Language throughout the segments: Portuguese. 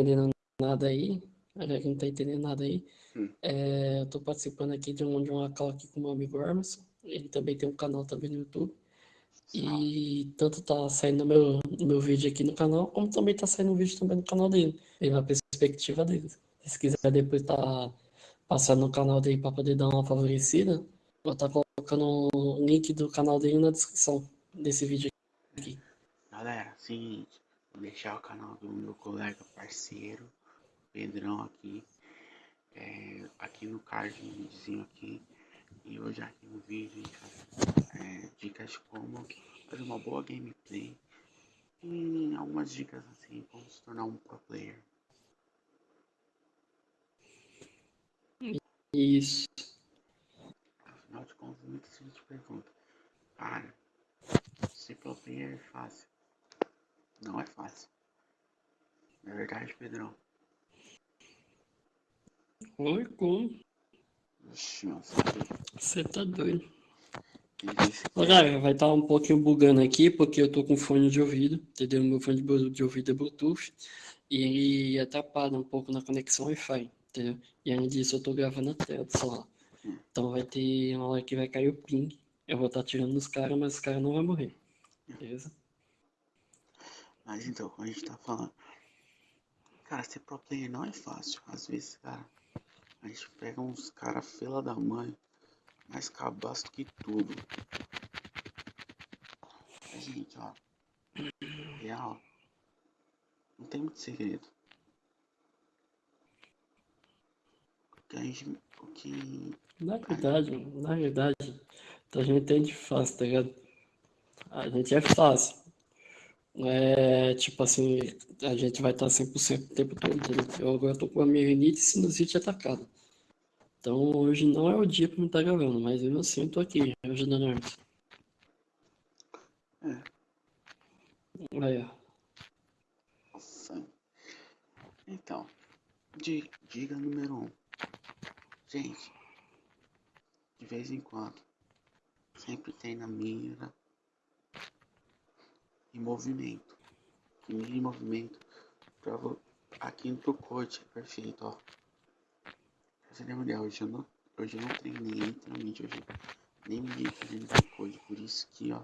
entendendo nada aí, galera que não tá entendendo nada aí, Hum. é, eu tô participando aqui de, um, de uma call aqui com o meu amigo Emerson. Ele também tem um canal também no YouTube. E tanto tá saindo meu, meu vídeo aqui no canal, como também tá saindo um vídeo também no canal dele. Ele na perspectiva dele. Se quiser depois tá passando no canal dele para poder dar uma favorecida, vou estar tá colocando o link do canal dele na descrição desse vídeo aqui. Galera, seguinte, vou deixar o canal do meu colega parceiro, Pedrão aqui, é, aqui no cardzinho aqui. E hoje aqui no vídeo é, dicas de como fazer uma boa gameplay e algumas dicas assim como se tornar um pro player. Isso. Afinal de contas, muita gente pergunta, cara, ser pro player é fácil. Não é fácil. É verdade, Pedrão. Oi, como? Você tá doido. Galera, vai estar tá um pouquinho bugando aqui, porque eu tô com fone de ouvido, entendeu? Meu fone de ouvido é Bluetooth, e ele atrapalha um pouco na conexão Wi-Fi, entendeu? E além disso, eu tô gravando a tela do celular. Então vai ter uma hora que vai cair o ping, eu vou estar tá tirando os caras, mas os caras não vão morrer, beleza? Mas então, como a gente tá falando, cara, ser pro player não é fácil. Às vezes, cara, a gente pega uns caras fila da mãe, mais cabaço que tudo. A gente, ó. Real. Não tem muito segredo. Que a gente. O que. Na verdade, na verdade, a gente entende fácil, tá ligado? A gente é fácil. É, tipo assim, a gente vai estar 100% o tempo todo? Eu agora tô com a minha rinite e sinusite atacada. Então hoje não é o dia para me estar gravando, mas eu assim eu tô aqui, ajudando a Hermes. É. Aí, ó. Nossa. Então, diga número um. Gente, de vez em quando, sempre tem na mira em movimento. Que em movimento. Pra, aqui no corte, perfeito, ó. Lembra hoje eu não, hoje eu não treinei literalmente hoje. Nem me dei fazendo code, por isso que ó.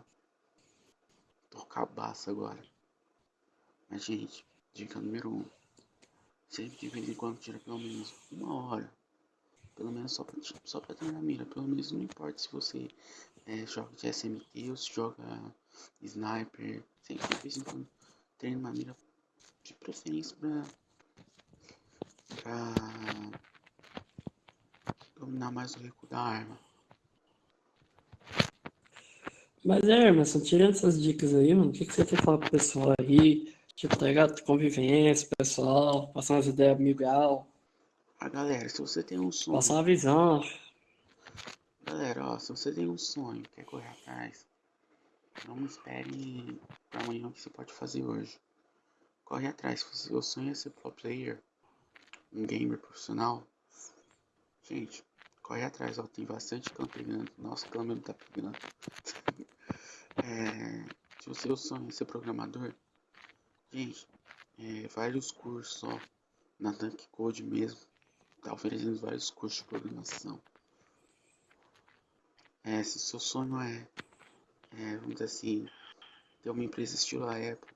Tô cabaço agora. Mas gente, dica número um. Sempre de vez em quando tira pelo menos uma hora. Pelo menos só pra, só pra treinar mira. Pelo menos não importa se você é, joga de SMT ou se joga sniper. Sempre de vez em quando treina uma mira de preferência pra. pra dominar mais o recuo da arma. Mas é, Emerson, tirando essas dicas aí, mano, o que, que você tem que falar pro pessoal aí? Tipo, tá ligado? Convivência, pessoal, passar umas ideias amigal. Ah, galera, se você tem um sonho. Passar uma visão. Galera, ó, se você tem um sonho, quer correr atrás, não espere pra amanhã o que você pode fazer hoje. Corre atrás, se seu sonho é ser pro player, um gamer profissional, gente, corre atrás, ó, tem bastante clã pegando. Nossa, clã mesmo tá pegando. é, se o seu sonho é ser programador, gente, é, vários cursos, ó, na Dunk Code mesmo, tá oferecendo vários cursos de programação. É, se seu sonho é, é, vamos dizer assim, ter uma empresa estilo a Apple,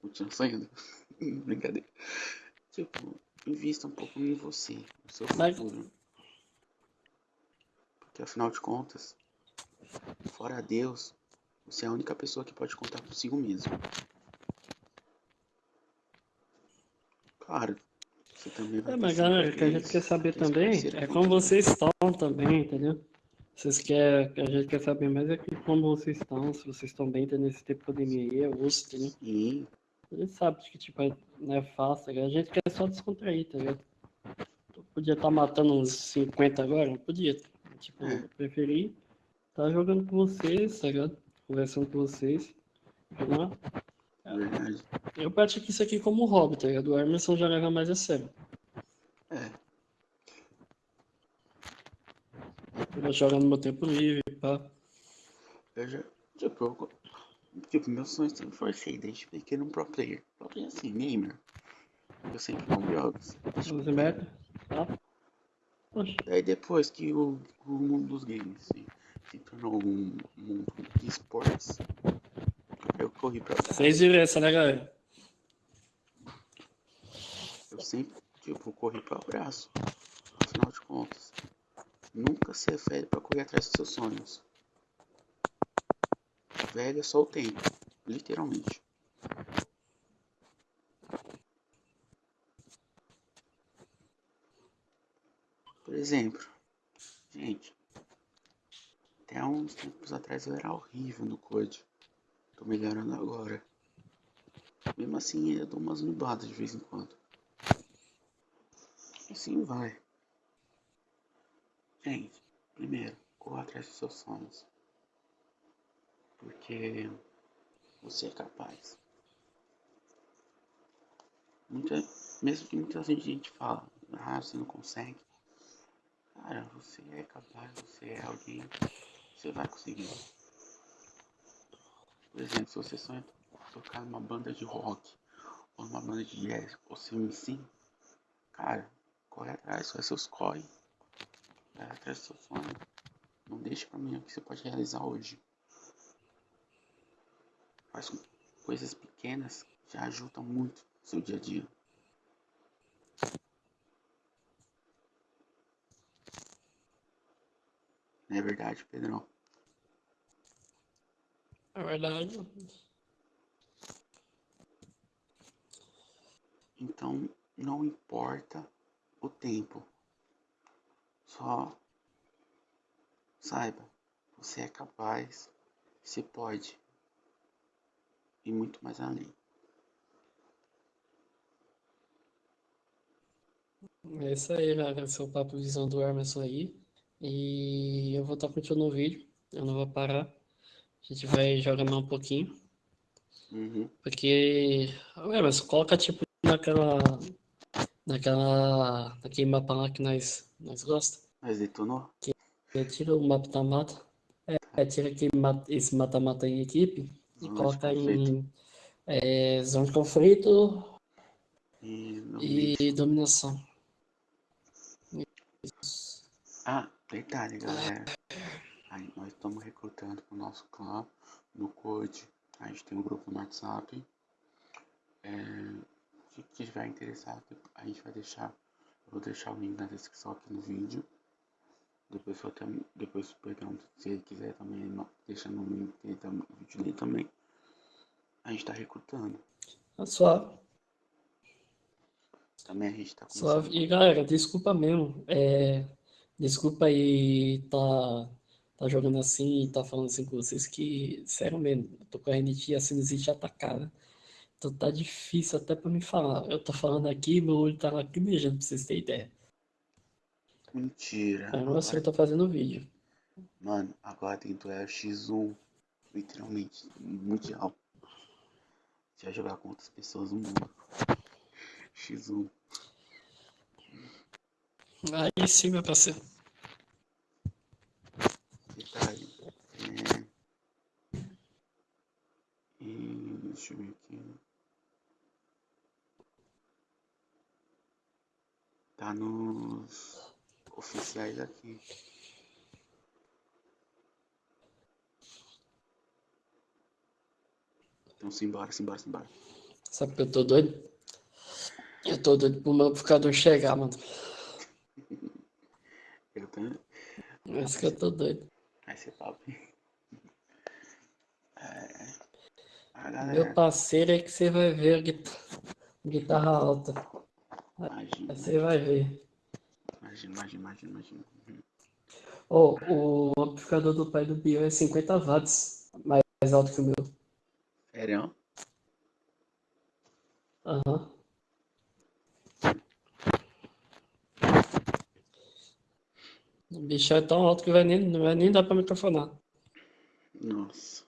continua sonhando, brincadeira. Tipo, invista um pouco em você, no seu futuro. Porque afinal de contas, fora Deus, você é a única pessoa que pode contar consigo mesmo. Claro, você também vai É, mas galera, o que a gente quer saber também é como vocês estão também, entendeu? Vocês querem, a gente quer saber mais é que como vocês estão, se vocês estão bem tendo esse tempo de pandemia aí, é osso, entendeu? Sim. A gente sabe que tipo, não é fácil, tá a gente quer só descontrair, tá ligado? Podia estar tá matando uns 50 agora, não podia. Tipo, eu preferi estar tá jogando com vocês, tá ligado? Conversando com vocês. Entendeu? É verdade. Eu pratico isso aqui como hobby, tá ligado? O Emerson já leva mais a sério. Eu jogo no meu tempo livre, pá. Eu já. Tipo, eu, tipo meu sonho sempre foi ser desde pequeno um pro player. Pro player assim, gamer. Eu sempre não jogo. Luz aberta? Tá. Oxe. Daí depois que o, o mundo dos games se, se tornou um mundo de esportes, eu corri pra trás. Fez diferença, né, galera? Eu sempre, tipo, corri para o braço. Afinal de contas, nunca ser velho para correr atrás dos seus sonhos. Velho é só o tempo, literalmente. Por exemplo, gente, até uns tempos atrás eu era horrível no code. Tô melhorando agora. Mesmo assim, eu dou umas nubadas de vez em quando. Assim vai. Gente, primeiro, corra atrás dos seus sonhos. Porque você é capaz. Muita, mesmo que muita gente fala, ah, você não consegue. Cara, você é capaz, você é alguém, você vai conseguir. Por exemplo, se você sonha tocar numa banda de rock, ou numa banda de jazz, ou um MC, cara, corre atrás, faz seus corre. Vai atrás do seu sonho. Não deixe pra mim o que você pode realizar hoje. Faz coisas pequenas já ajudam muito no seu dia a dia. Não é verdade, Pedrão? É verdade. Então, não importa o tempo. Só saiba, você é capaz, você pode e muito mais além. É isso aí, galera. Esse é o Papo Visão do Emerson aí. E eu vou estar continuando o vídeo. Eu não vou parar. A gente vai jogar mais um pouquinho. Uhum. Porque. Ô, Emerson, coloca tipo naquela. Naquela. Naquele mapa lá que nós, nós gosta. Mas detonou? É, tira o mapa da mata. É, é, tira aquele, esse mata-mata em equipe e Zona coloca em é, zona de conflito E e dominação. Ah, detalhe, galera. Aí, nós estamos recrutando pro nosso clã no Code. A gente tem um grupo no WhatsApp. É, se tiver interessado, a gente vai deixar. Eu vou deixar o link na descrição aqui no vídeo. Depois, eu tam- depois o Pedrão, se ele quiser também, deixa no link dele, tam- no vídeo dele também. A gente tá recrutando. É Suave, Também a gente tá suave. começando. E galera, desculpa mesmo. É, desculpa aí tá, tá jogando assim e tá falando assim com vocês que, sério mesmo, eu tô com a rinite e a sinusite atacada. Então tá difícil até pra me falar. Eu tô falando aqui, meu olho tá lacrimejando pra vocês terem ideia. Mentira. Aí não Agora, eu tô fazendo vídeo. mano, agora tem duelo X1. Literalmente, mundial. Você vai jogar com outras pessoas no mundo. X1. Aí sim, meu parceiro. Detalhe. É... E deixa eu ver aqui. Nos oficiais aqui. Então simbora, simbora, simbora. Sabe que eu tô doido? Eu tô doido pro meu amplificador chegar, mano. Eu. É isso que eu tô doido. Vai ser top. É. A Meu galera. parceiro é que você vai ver a guitarra, guitarra alta. Imagina, você vai ver. imagina, imagina, imagina, imagina. Ó, o amplificador do pai do Biel é 50 watts, mais alto que o meu. Sério? Aham. O bicho é tão alto que vai nem, não vai nem dar pra microfonar. Nossa.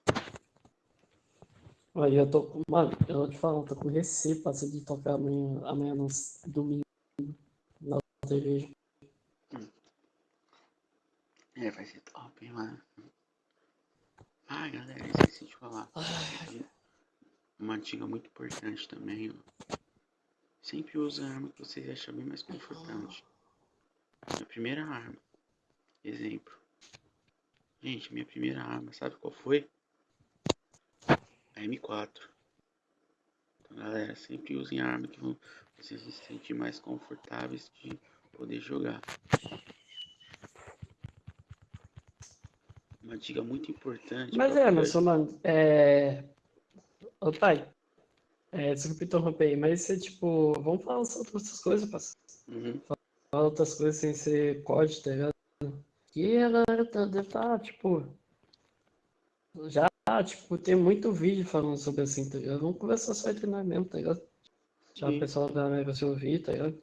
Aí eu tô com. Mano, eu vou te falar, eu tô com receio passa de tocar amanhã, amanhã no domingo na outra igreja. É, vai ser top, hein, mano. Ah, galera, esqueci de falar. Ai, Uma dica muito importante também, ó. Sempre use a arma que vocês acham bem mais confortante. Minha primeira arma. Exemplo. Gente, minha primeira arma, sabe qual foi? A M4. Então, galera, sempre usem arma que vocês se sentir mais confortáveis de poder jogar. Uma dica muito importante. Mas é, mas, mano, é. Ô, pai. É, desculpa interromper aí, mas você, tipo, vamos falar sobre outras coisas, parceiro. Uhum. Falar outras coisas sem ser código, tá ligado? E a galera tá, deve estar, tá, tipo. Já, tipo, tem muito vídeo falando sobre assim, tá ligado? Vamos conversar só entre nós mesmo, tá ligado? Já o pessoal da América se ouvir, tá ligado?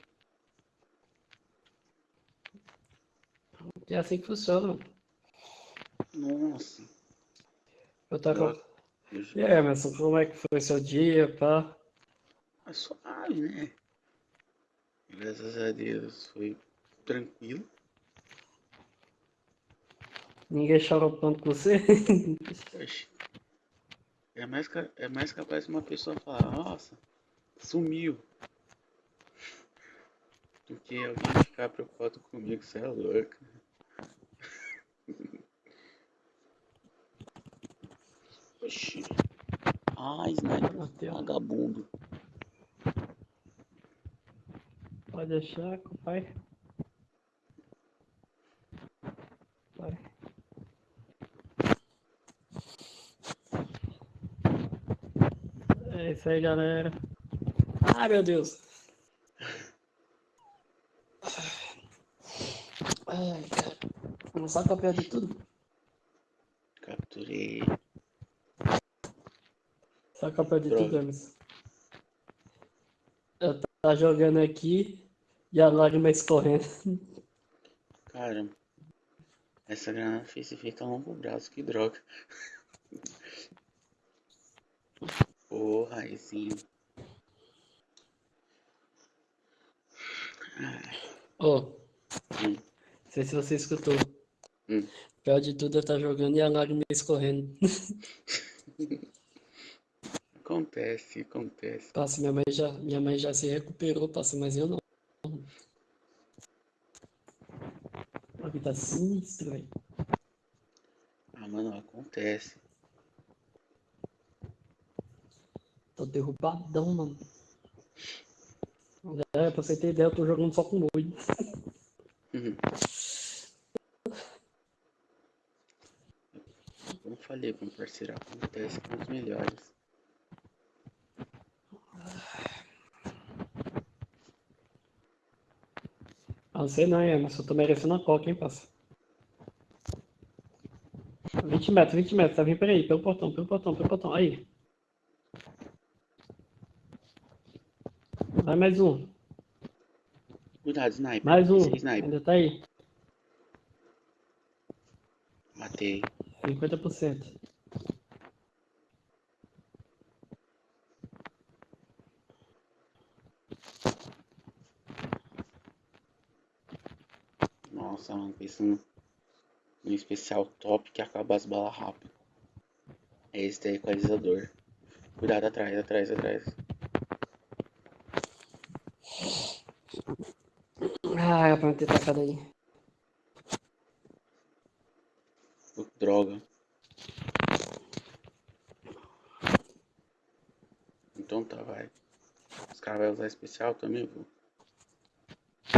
É assim que funciona, mano. Nossa. Eu tava. E aí, Emerson, como é que foi seu dia, pá? É suave, né? Graças a Deus foi tranquilo. Ninguém chorou tanto com você? É mais, é mais capaz de uma pessoa falar, nossa, sumiu. Do que alguém ficar preocupado comigo, você é louco. Oxi. Ah, sniper vagabundo. Pode deixar, pai. Vai. É isso aí, galera. Ai, meu Deus. Ai, cara. Começar a copiar de tudo. Capturei. Só capa de tudo, Emerson. Eu tá jogando aqui e a lágrima escorrendo. Cara, essa granada fez efeito a longo braço, que droga. Porra, esse. Ô, oh, hum. não sei se você escutou. Hum. Pior de tudo estar tá jogando e a lágrima escorrendo. Acontece, acontece. Passa, minha mãe já, minha mãe já se recuperou, passa, mas eu não. A tá sinistro, velho. Ah, mano, acontece. Tô derrubadão, mano. É, pra você ter ideia, eu tô jogando só com oito. Uhum. Como falei, meu parceiro, acontece com os melhores. Não sei não, Emerson. Eu tô merecendo a coca, hein, parça. 20 metros, 20 metros. Tá vindo por aí, pelo portão, pelo portão, pelo portão. Aí. Vai mais um. Cuidado, sniper. Mais um. Sniper. Ainda tá aí. Matei. 50%. Nossa, mano, pensando no especial top que acaba as balas rápido. É esse daí, equalizador. Cuidado atrás, atrás, atrás. Ah, é pra ter tacado aí. Droga. Então tá, vai. Os caras vão usar especial também, vou.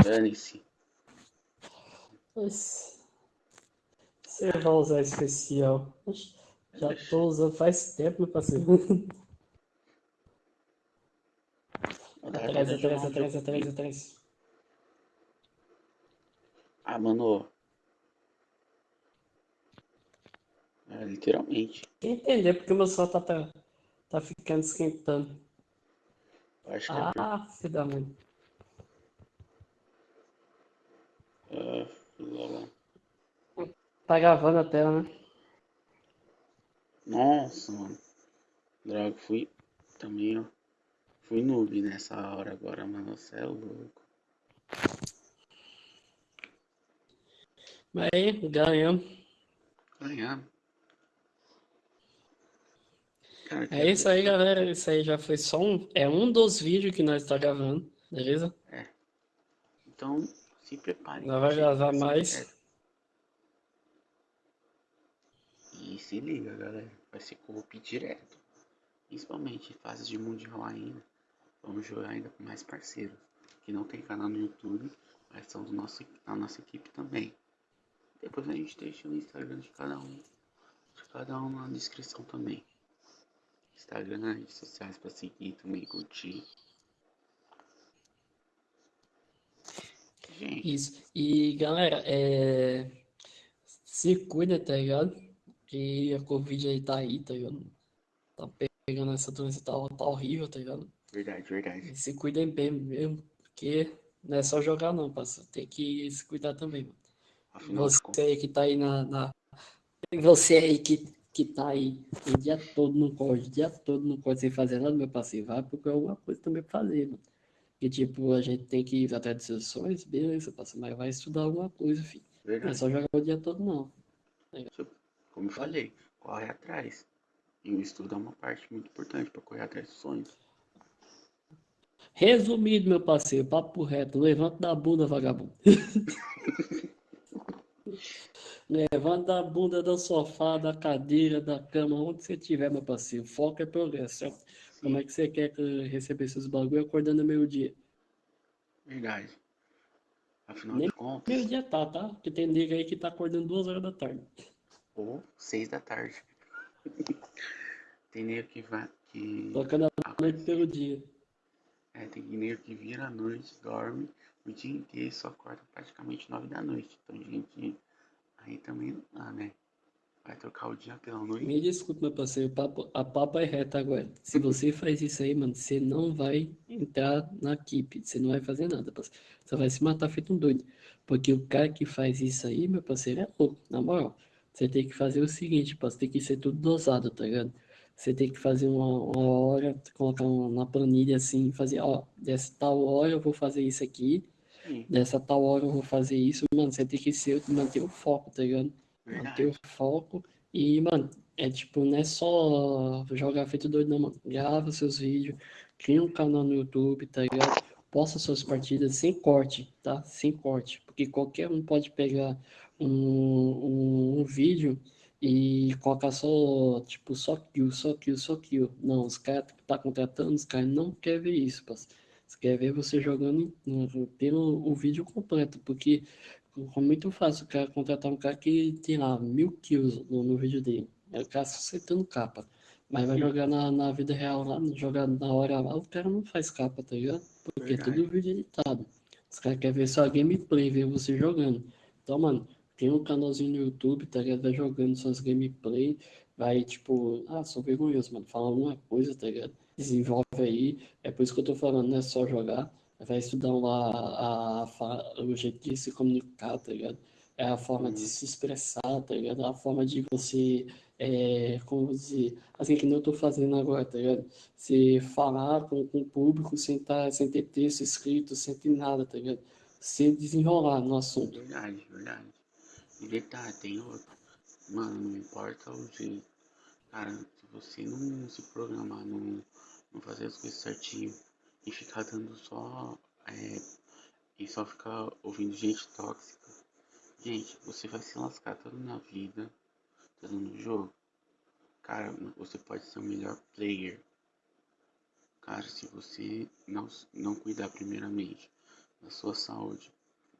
Dane-se. Você vai usar especial. Já tô usando faz tempo, meu parceiro. atrás, atrás, atrás, atrás, atrás. Ah, mano. É, literalmente. Entender porque o meu sol tá, tá, tá ficando esquentando. Acho que é ah, é... filho da mãe. Uh... Tá gravando a tela, né? Nossa, mano. Droga, fui também, ó. Fui noob nessa hora agora, mano. Você é louco. Mas aí, ganhamos. Ganhamos. é isso aí, galera. Isso aí já foi só um. É um dos vídeos que nós tá gravando. beleza? É. Então, se preparem. Nós vai gravar mais. E se liga, galera. Vai ser co-op direto. Principalmente em fases de mundial ainda. Vamos jogar ainda com mais parceiros. Que não tem canal no YouTube, mas são do nosso, da nossa equipe também. Depois a gente deixa o Instagram de cada um. De cada um na descrição também. Instagram, redes sociais para seguir também, curtir. Gente. Isso. E galera, é... se cuida, tá ligado? Que a Covid aí tá aí, tá ligado? Tá pegando essa doença, tá, tá horrível, tá ligado? Verdade, verdade. Se cuidem bem mesmo, porque não é só jogar não, parceiro. Tem que se cuidar também, mano. Afinal você aí que tá aí na, na... Você aí que, que tá aí o dia todo no código, o dia todo no código sem fazer nada, meu parceiro, vai procurar alguma coisa também pra fazer, mano. Que tipo, a gente tem que ir atrás de sessões, beleza, parceiro, mas vai estudar alguma coisa, filho. Verdade. Não é só jogar o dia todo, não. Como eu falei, corre atrás. E o estudo é uma parte muito importante para correr atrás dos sonhos. Resumido, meu parceiro, papo reto, levanta da bunda, vagabundo. levanta da bunda do sofá, da cadeira, da cama, onde você tiver, meu parceiro. Foco é progresso. Como é que você quer receber esses bagulho acordando meio-dia? Verdade. Afinal Nem de contas. Meio-dia tá, tá? Porque tem nega aí que tá acordando duas horas da tarde. Ou seis da tarde. tem nego que vai. Que... Tocando a noite pelo dia. É, tem nego que vira a noite, dorme o dia inteiro só acorda praticamente nove da noite. Então, gente, aí também não dá, né? Vai trocar o dia pela noite. Me desculpe, meu parceiro, papo, a papo é reta agora. Se você faz isso aí, mano, você não vai entrar na equipe. Você não vai fazer nada, parceiro. Você vai se matar feito um doido. Porque o cara que faz isso aí, meu parceiro, é louco, na moral. Você tem que fazer o seguinte, parceiro, tem que ser tudo dosado, tá ligado? Você tem que fazer uma, uma hora, colocar uma, na planilha assim, fazer, ó, dessa tal hora eu vou fazer isso aqui, Sim. dessa tal hora eu vou fazer isso, mano, você tem que ser, manter o foco, tá ligado? Verdade. Manter o foco e, mano, é tipo, não é só jogar feito doido, não, mano. Grava seus vídeos, cria um canal no YouTube, tá ligado? Posta suas partidas sem corte, tá? Sem corte. Porque qualquer um pode pegar um, um, um vídeo e colocar só, tipo, só kill, só kill, só kill. Não, os caras que tá contratando, os caras não querem ver isso, parceiro. Eles querem ver você jogando, tendo o vídeo completo, porque é muito fácil o cara contratar um cara que tem lá mil kills no, no vídeo dele. É o cara acertando capa. Mas vai jogar na, na vida real lá, jogar na hora lá, o cara não faz capa, tá ligado? Porque Verdade. é tudo vídeo editado. Os caras querem ver só gameplay, ver você jogando. Então, mano, tem um canalzinho no YouTube, tá ligado? Vai jogando suas gameplay, vai tipo, ah, sou vergonhoso, mano, fala alguma coisa, tá ligado? Desenvolve aí. É por isso que eu tô falando, não é só jogar vai estudar lá a, a, o jeito de se comunicar, tá ligado? É a forma de se expressar, tá ligado? É a forma de você, é, como dizer, assim que não eu tô fazendo agora, tá ligado? Se falar com, com o público sem, tá, sem ter texto escrito, sem ter nada, tá ligado? Se desenrolar no assunto. Verdade, verdade. Detalhe, tem outro. Mano, não importa o jeito. Cara, se você não se programar, não, não fazer as coisas certinho, e ficar dando só. É, e só ficar ouvindo gente tóxica. Gente, você vai se lascar toda na vida, todo no jogo. Cara, você pode ser o melhor player. Cara, se você não, não cuidar primeiramente da sua saúde,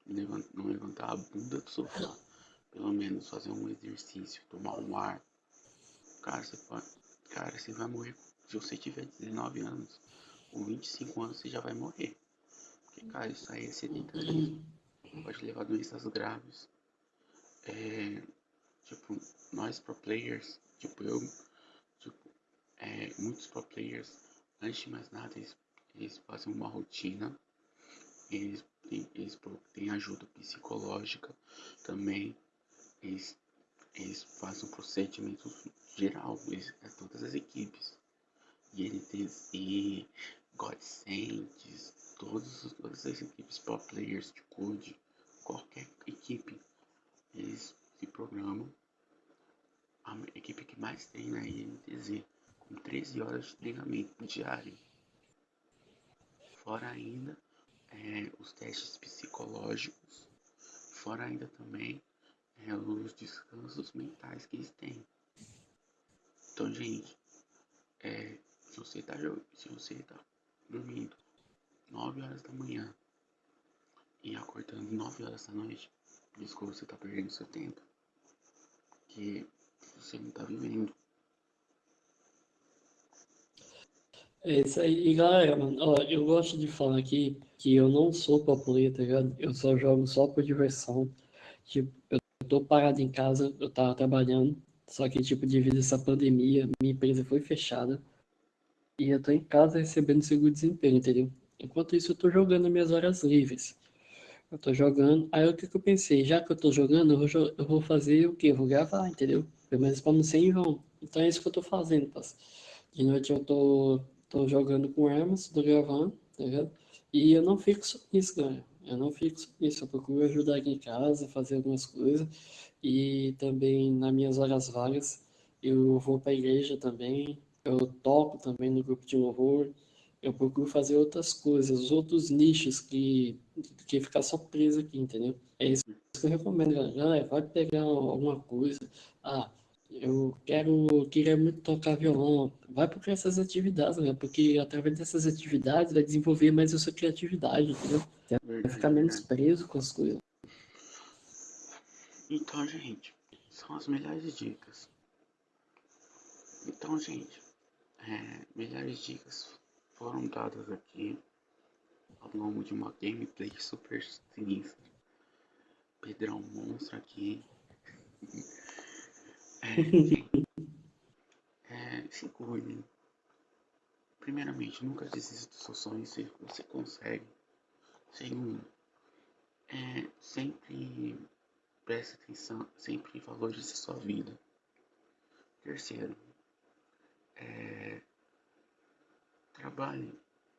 não levantar a bunda do sofá, pelo menos fazer um exercício, tomar um ar. Cara, você pode. Cara, você vai morrer se você tiver 19 anos com 25 anos você já vai morrer. Porque, cara, isso aí é sedentarismo. Pode levar doenças graves. É, tipo, nós pro players, tipo eu, tipo, é, muitos pro players, antes de mais nada, eles, eles fazem uma rotina. Eles eles têm ajuda psicológica também. Eles, eles fazem um procedimento geral, eles, é todas as equipes. E e Godsends, todas as equipes pro players de code, qualquer equipe, eles se programam. A equipe que mais tem na INTZ, com 13 horas de treinamento diário. Fora ainda é, os testes psicológicos, fora ainda também é, os descansos mentais que eles têm. Então, gente, é, se você tá, se você tá dormindo 9 horas da manhã e acordando 9 horas da noite, desculpa, você tá perdendo seu tempo. Que você não tá vivendo. É isso aí. E galera, mano, ó, eu gosto de falar aqui que eu não sou play, tá ligado? Eu só jogo só por diversão. Tipo, eu tô parado em casa, eu tava trabalhando, só que, tipo, devido a essa pandemia, minha empresa foi fechada. E eu tô em casa recebendo seguro desempenho, entendeu? Enquanto isso, eu tô jogando minhas horas livres. Eu tô jogando. Aí o que, que eu pensei? Já que eu tô jogando, eu vou, eu vou fazer o quê? Eu vou gravar, entendeu? Pelo menos pra não ser em vão. Então é isso que eu tô fazendo, parceiro. De noite eu tô tô jogando com armas, tô gravando, tá ligado? E eu não fico só nisso, galera. Eu não fico só nisso. Eu procuro ajudar aqui em casa, fazer algumas coisas. E também nas minhas horas vagas, eu vou pra igreja também. Eu toco também no grupo de louvor. Eu procuro fazer outras coisas, outros nichos que, que ficar só preso aqui, entendeu? É isso que eu recomendo, galera. Vai pegar alguma coisa. Ah, eu quero, queria muito tocar violão. Vai para essas atividades, né? Porque através dessas atividades vai desenvolver mais a sua criatividade, entendeu? Vai ficar menos preso com as coisas. Então, gente, são as melhores dicas. Então, gente, é, melhores dicas foram dadas aqui ao longo de uma gameplay super sinistra. Pedrão monstro aqui. É, se cuide. Primeiramente, nunca desista dos seus sonhos se você consegue. Segundo, é, sempre preste atenção, sempre valorize sua vida. Terceiro, é, trabalhe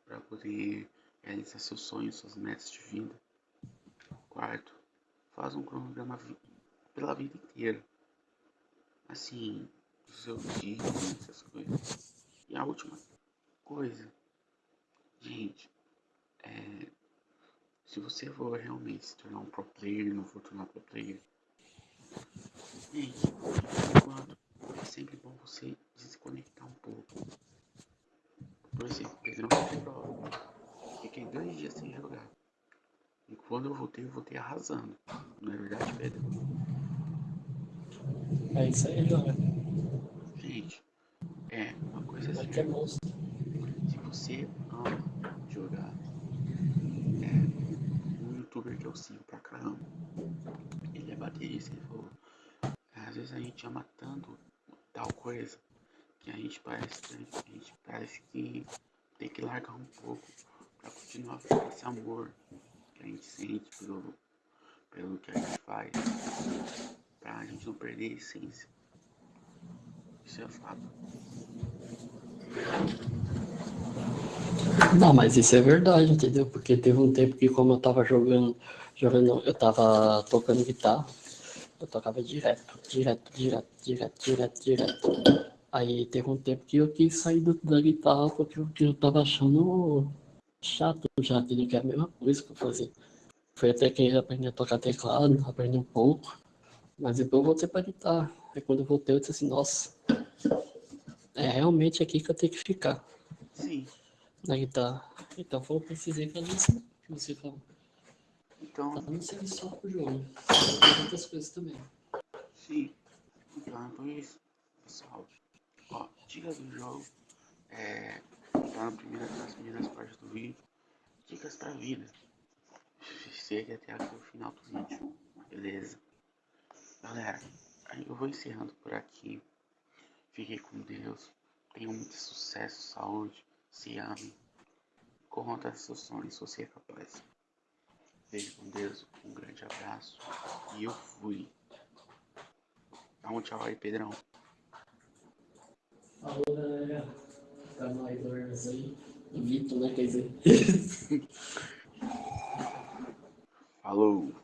para poder realizar seus sonhos, suas metas de vida. Quarto, faz um cronograma pela vida inteira assim, do seu dia, essas coisas. E a última coisa, gente, é, se você for realmente se tornar um pro player, não for tornar pro player, gente, enquanto é sempre bom você desconectar um pouco. Por exemplo, Pedrão quebrou. Fiquei dois dias sem jogar. E quando eu voltei, eu voltei arrasando. Não é verdade, Pedro? É isso aí, galera. Gente, é uma coisa assim. Aqui é monstro. Se você ama jogar, é um youtuber que eu sigo pra caramba. Ele é baterista, ele falou. Às vezes a gente ama tanto tal coisa que a gente parece a gente parece que tem que largar um pouco pra continuar com esse amor que a gente sente pelo, pelo que a gente faz pra gente não perder a essência. Isso é fato. Não, mas isso é verdade, entendeu? Porque teve um tempo que como eu tava jogando, jogando, eu tava tocando guitarra, eu tocava direto, direto, direto, direto, direto, direto. Aí teve um tempo que eu quis sair da guitarra porque eu, eu tava achando chato já, entendeu? Que é a mesma coisa que eu fazia. Foi até que aprender a tocar teclado, aprender um pouco. Mas depois eu voltei pra guitarra. Aí quando eu voltei, eu disse assim, nossa, é realmente aqui que eu tenho que ficar. Sim. Na guitarra. Então foi eu precisei fazer isso que você falou. Então. Tá não serve só pro jogo. Tem outras coisas também. Sim. Então é por isso, pessoal. Ó, dicas do jogo. É. Tá na primeira, nas primeiras partes do vídeo. Dicas pra vida. Chega até aqui o final do vídeo. Beleza? Galera, eu vou encerrando por aqui. Fiquem com Deus. Tenham muito sucesso, saúde. Se amem. Corram atrás seus sonhos, se você é capaz. Beijo com Deus. Um grande abraço. E eu fui. Dá um tchau aí, Pedrão. Falou, galera. Tá mais dormos aí. Vitor, né? Quer dizer. Falou.